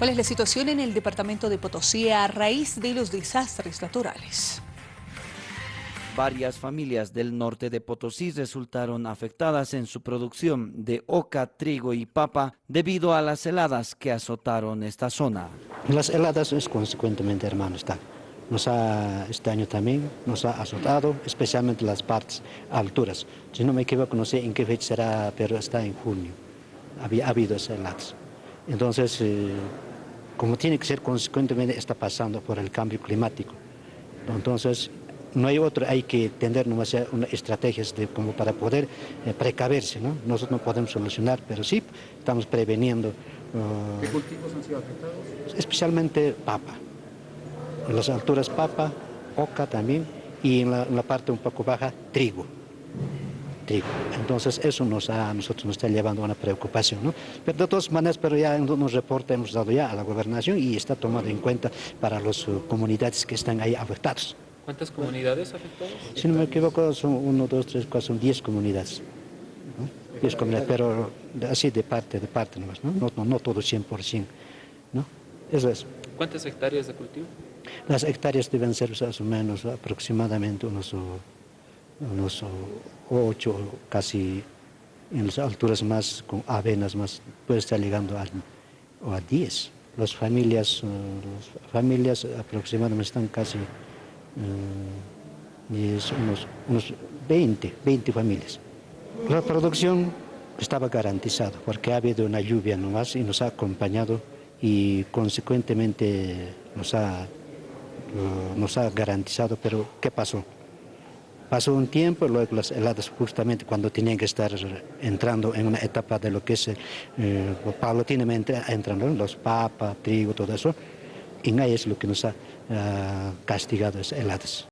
¿Cuál es la situación en el departamento de Potosí a raíz de los desastres naturales? Varias familias del norte de Potosí resultaron afectadas en su producción de oca, trigo y papa debido a las heladas que azotaron esta zona. Las heladas es consecuentemente, hermano, está. Nos ha, este año también nos ha azotado, especialmente las partes alturas. Si no me equivoco, no sé en qué fecha será, pero está en junio. Había ha habido esas heladas. Entonces, eh, como tiene que ser consecuentemente, está pasando por el cambio climático. Entonces, no hay otro, hay que tener nuevas estrategias de, como para poder eh, precaverse, ¿no? Nosotros no podemos solucionar, pero sí estamos preveniendo. Uh, ¿Qué cultivos han sido afectados? Especialmente papa, en las alturas papa, oca también, y en la, en la parte un poco baja, trigo. Trigo. Entonces eso nos ha, a nosotros nos está llevando a una preocupación, ¿no? Pero de todas maneras, pero ya en unos reportes hemos dado ya a la gobernación y está tomado en cuenta para las uh, comunidades que están ahí afectadas. ¿Cuántas comunidades afectadas? Si no me equivoco, son uno, dos, tres, cuatro, son diez comunidades. ¿no? Diez comunidades, pero así de parte, de parte nomás, ¿no? No, no, no todo 100%, ¿no? Eso es. ¿Cuántas hectáreas de cultivo? Las hectáreas deben ser más o menos aproximadamente unos, unos ocho, casi en las alturas más, con avenas más, puede estar llegando a, a diez. Las familias, las familias aproximadamente están casi es unos, unos 20, 20 familias. La producción estaba garantizada porque ha habido una lluvia nomás y nos ha acompañado y consecuentemente nos ha, nos ha garantizado, pero ¿qué pasó? Pasó un tiempo, luego las heladas justamente cuando tenían que estar entrando en una etapa de lo que es, eh, paulatinamente entrando los papas, trigo, todo eso, y ahí es lo que nos ha uh, castigado, es heladas.